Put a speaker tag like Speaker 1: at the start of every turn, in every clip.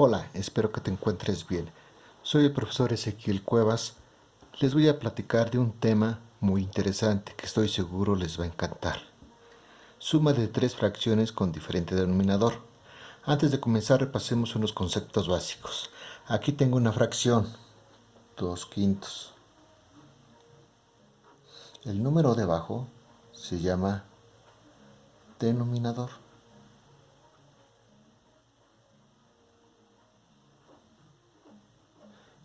Speaker 1: Hola, espero que te encuentres bien. Soy el profesor Ezequiel Cuevas. Les voy a platicar de un tema muy interesante que estoy seguro les va a encantar. Suma de tres fracciones con diferente denominador. Antes de comenzar repasemos unos conceptos básicos. Aquí tengo una fracción, 2 quintos. El número debajo se llama denominador.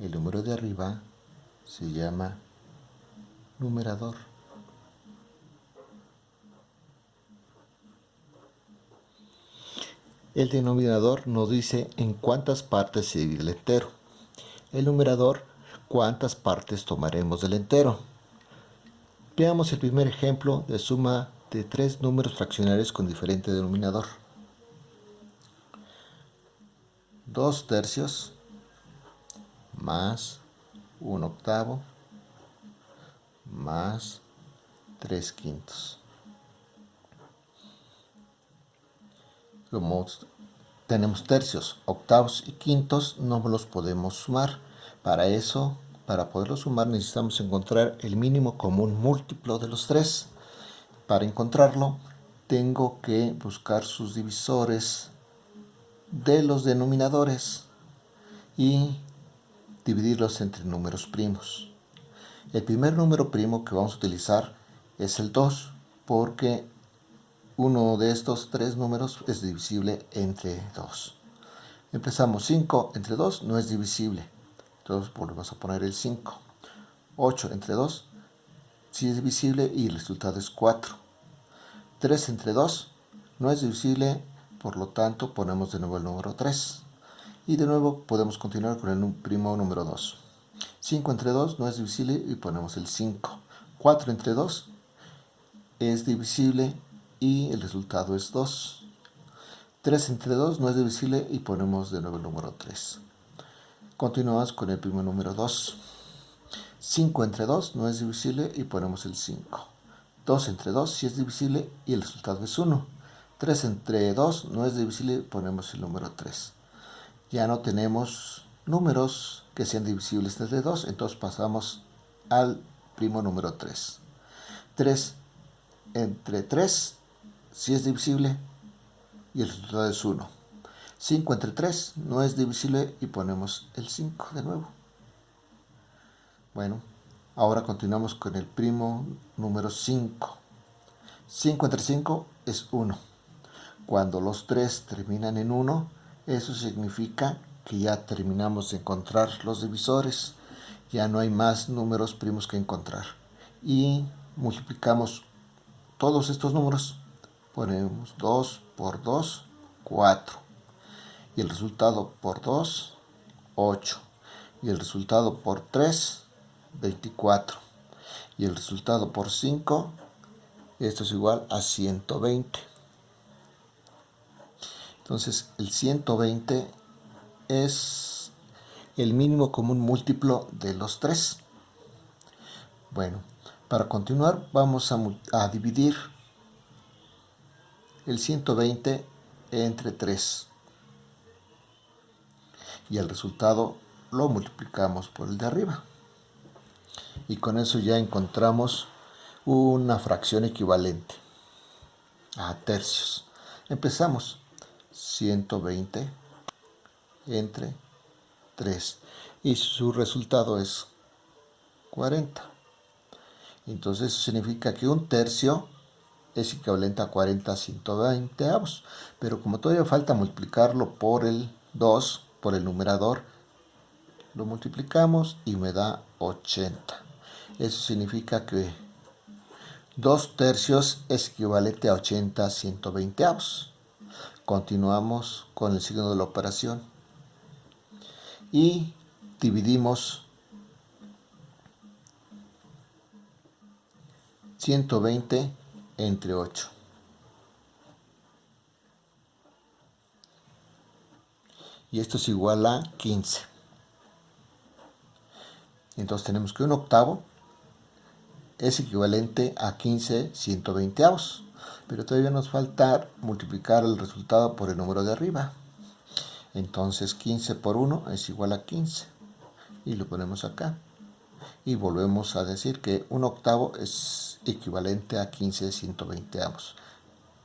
Speaker 1: El número de arriba se llama numerador. El denominador nos dice en cuántas partes se divide el entero. El numerador, cuántas partes tomaremos del entero. Veamos el primer ejemplo de suma de tres números fraccionarios con diferente denominador. 2 tercios más un octavo más 3 quintos. Como tenemos tercios, octavos y quintos, no los podemos sumar. Para eso, para poderlos sumar, necesitamos encontrar el mínimo común múltiplo de los tres. Para encontrarlo, tengo que buscar sus divisores de los denominadores y dividirlos entre números primos. El primer número primo que vamos a utilizar es el 2 porque uno de estos tres números es divisible entre 2. Empezamos 5 entre 2 no es divisible, entonces volvemos a poner el 5. 8 entre 2 sí es divisible y el resultado es 4. 3 entre 2 no es divisible, por lo tanto ponemos de nuevo el número 3. Y de nuevo podemos continuar con el primo número 2. 5 entre 2 no es divisible y ponemos el 5. 4 entre 2 es divisible y el resultado es 2. 3 entre 2 no es divisible y ponemos de nuevo el número 3. Continuamos con el primo número 2. 5 entre 2 no es divisible y ponemos el 5. 2 entre 2 sí es divisible y el resultado es 1. 3 entre 2 no es divisible y ponemos el número 3 ya no tenemos números que sean divisibles entre 2, entonces pasamos al primo número 3. 3 entre 3 si es divisible y el resultado es 1. 5 entre 3 no es divisible y ponemos el 5 de nuevo. Bueno, ahora continuamos con el primo número 5. 5 entre 5 es 1. Cuando los 3 terminan en 1, eso significa que ya terminamos de encontrar los divisores, ya no hay más números primos que encontrar. Y multiplicamos todos estos números, ponemos 2 por 2, 4. Y el resultado por 2, 8. Y el resultado por 3, 24. Y el resultado por 5, esto es igual a 120. Entonces el 120 es el mínimo común múltiplo de los tres. Bueno, para continuar vamos a, dividir el 120 entre 3. Y el resultado lo multiplicamos por el de arriba. Y con eso ya encontramos una fracción equivalente a tercios. Empezamos. 120 entre 3 y su resultado es 40 entonces eso significa que un tercio es equivalente a 40 120 avos pero como todavía falta multiplicarlo por el 2 por el numerador lo multiplicamos y me da 80 eso significa que 2 tercios es equivalente a 80 120 avos Continuamos con el signo de la operación y dividimos 120 entre 8. Y esto es igual a 15. Entonces tenemos que un octavo es equivalente a 15 120 avos pero todavía nos falta multiplicar el resultado por el número de arriba. Entonces 15 por 1 es igual a 15. Y lo ponemos acá. Y volvemos a decir que un octavo es equivalente a 15 de 120 avos.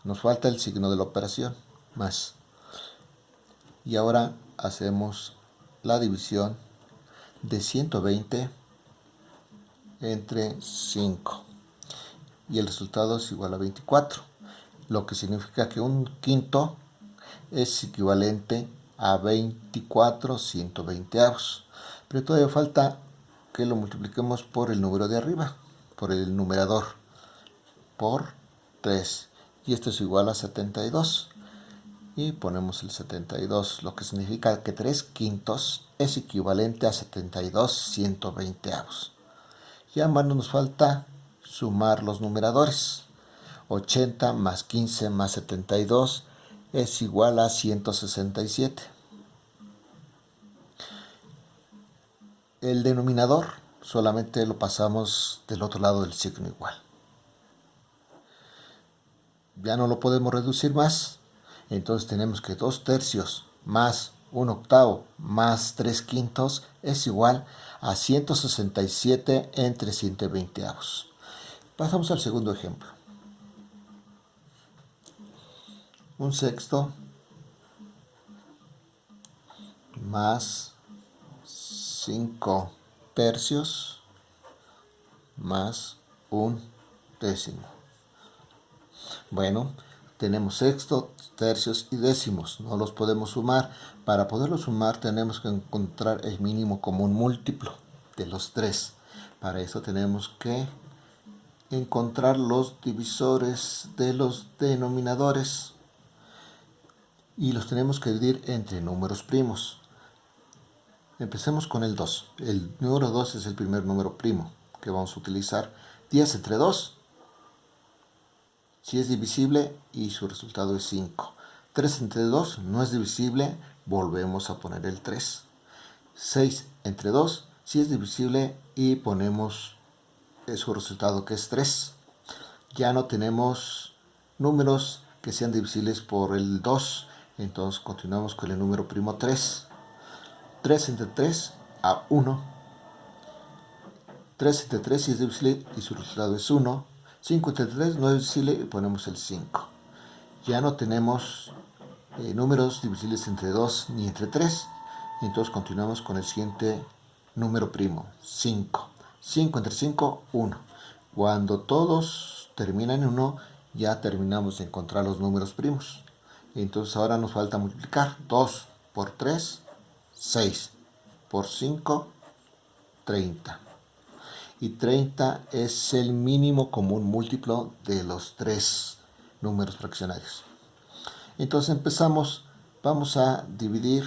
Speaker 1: Nos falta el signo de la operación, más. Y ahora hacemos la división de 120 entre 5. Y el resultado es igual a 24. Lo que significa que un quinto es equivalente a 24 120 avos. Pero todavía falta que lo multipliquemos por el número de arriba, por el numerador, por 3. Y esto es igual a 72. Y ponemos el 72, lo que significa que 3 quintos es equivalente a 72 120 avos. Ya más nos falta sumar los numeradores. 80 más 15 más 72 es igual a 167. El denominador solamente lo pasamos del otro lado del signo igual. Ya no lo podemos reducir más, entonces tenemos que 2 tercios más 1 octavo más 3 quintos es igual a 167 entre 120 avos. Pasamos al segundo ejemplo. Un sexto más 5 tercios más un décimo. Bueno, tenemos sexto, tercios y décimos. No los podemos sumar. Para poderlos sumar tenemos que encontrar el mínimo común múltiplo de los tres. Para eso tenemos que encontrar los divisores de los denominadores y los tenemos que dividir entre números primos. Empecemos con el 2. El número 2 es el primer número primo que vamos a utilizar. 10 entre 2 si es divisible y su resultado es 5. 3 entre 2 no es divisible, volvemos a poner el 3. 6 entre 2 si es divisible y ponemos su resultado que es 3. Ya no tenemos números que sean divisibles por el 2, entonces continuamos con el número primo 3. 3 entre 3 a 1. 3 entre 3 si es divisible y su resultado es 1. 5 entre 3 no es divisible y ponemos el 5. Ya no tenemos eh, números divisibles entre 2 ni entre 3. Entonces continuamos con el siguiente número primo, 5. 5 entre 5, 1. Cuando todos terminan en 1, ya terminamos de encontrar los números primos. Entonces ahora nos falta multiplicar 2 por 3, 6. Por 5, 30 y 30 es el mínimo común múltiplo de los tres números fraccionarios. Entonces empezamos, vamos a dividir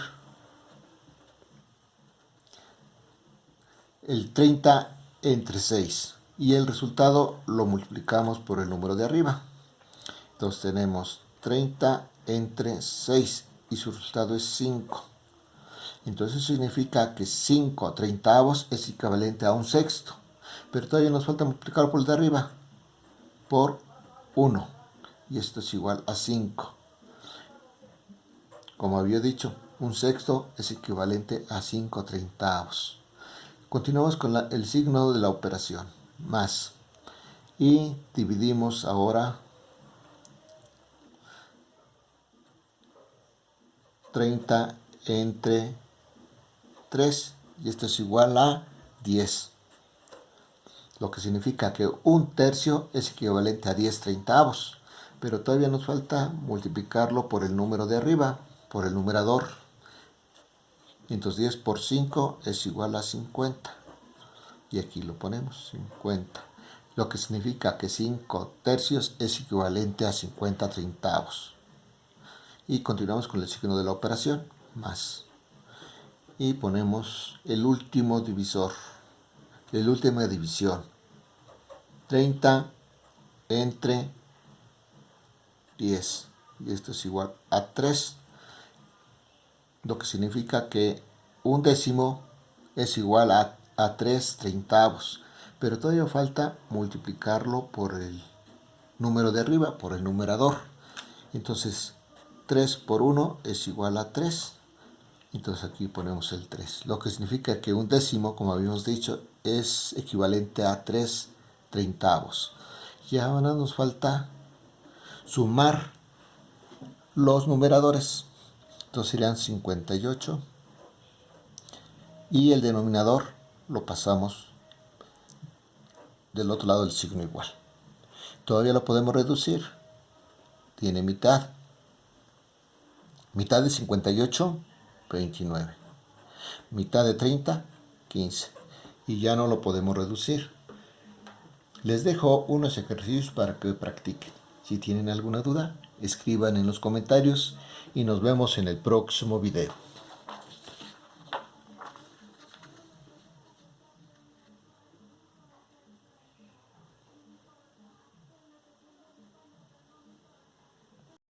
Speaker 1: el 30 entre 6 y el resultado lo multiplicamos por el número de arriba. Entonces tenemos 30 entre 6 y su resultado es 5. Entonces significa que 5 treintavos es equivalente a un sexto pero todavía nos falta multiplicar por el de arriba por 1 y esto es igual a 5 como había dicho un sexto es equivalente a 5 treintavos continuamos con el signo de la operación más. Y dividimos ahora 30 entre 3 y esto es igual a 10 lo que significa que un tercio es equivalente a 10 treintavos, pero todavía nos falta multiplicarlo por el número de arriba, por el numerador. Entonces 10 por 5 es igual a 50. Y aquí lo ponemos, 50. Lo que significa que 5 tercios es equivalente a 50 treintavos. Y continuamos con el signo de la operación, más. Y ponemos el último divisor la última división. 30 entre 10. Y esto es igual a 3. Lo que significa que un décimo es igual a, a 3 treintavos. Pero todavía falta multiplicarlo por el número de arriba, por el numerador. Entonces, 3 por 1 es igual a 3. Entonces aquí ponemos el 3, lo que significa que un décimo, como habíamos dicho, es equivalente a 3 treintavos. Y ahora nos falta sumar los numeradores. Entonces serían 58 y el denominador lo pasamos del otro lado del signo igual. Todavía lo podemos reducir. Tiene mitad. Mitad de 58, 29. Mitad de 30, 15. Y ya no lo podemos reducir. Les dejo unos ejercicios para que practiquen. Si tienen alguna duda, escriban en los comentarios y nos vemos en el próximo video.